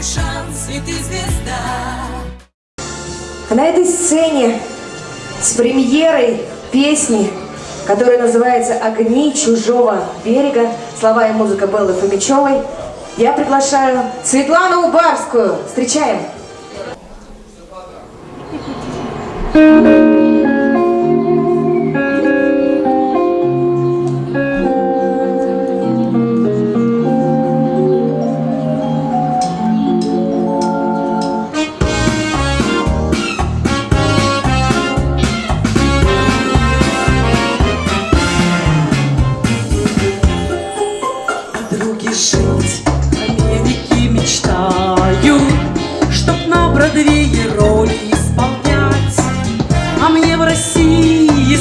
твой шанс, и ты звезда. А на этой сцене с премьерой песни, которая называется «Огни чужого берега», слова и музыка Беллы Фомичевой, я приглашаю Светлану Убарскую. Встречаем! Подруги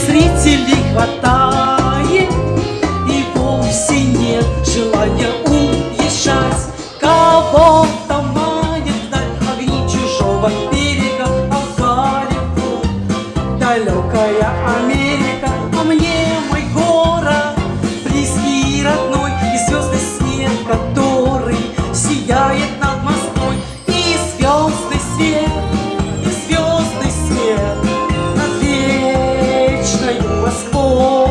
зрителей хватает, И вовсе нет желания уезжать. Кого-то манит вдаль огни чужого берега, А Голливуд, далекая Америка, Москвой.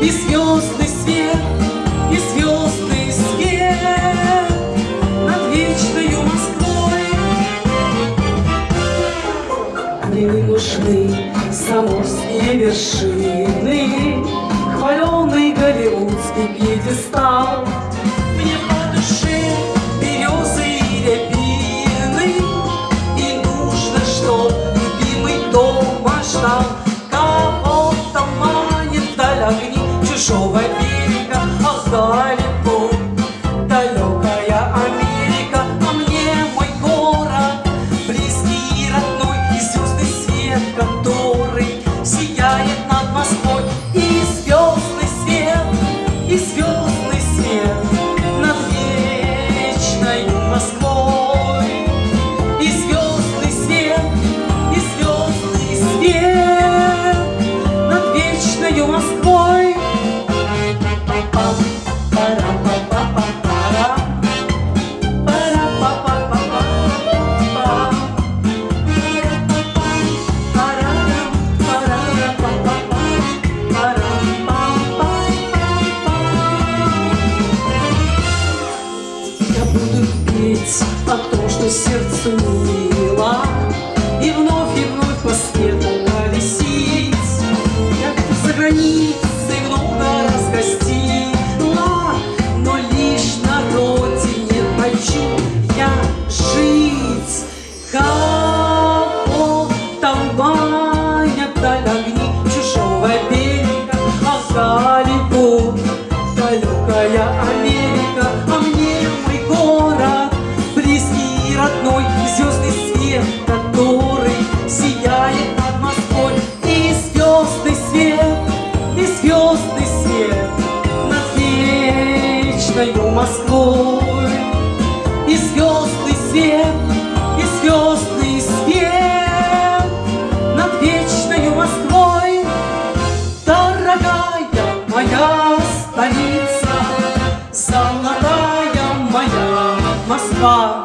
И звездный свет, и звездный свет над вечною Москвой. Не нужны заморские вершины, Хваленый голливудский пьедестал. Огни чужого петь о том, что сердцу мило, И вновь и вновь по свету. Я где-то за границей много раз гостила, Но лишь на родине хочу я жить. Кого там манят даль огни чужого берега, А Голливуд, далекая вечною Москвой. И звездный свет, и звездный свет над вечною Москвой. Дорогая моя столица, золотая моя Москва.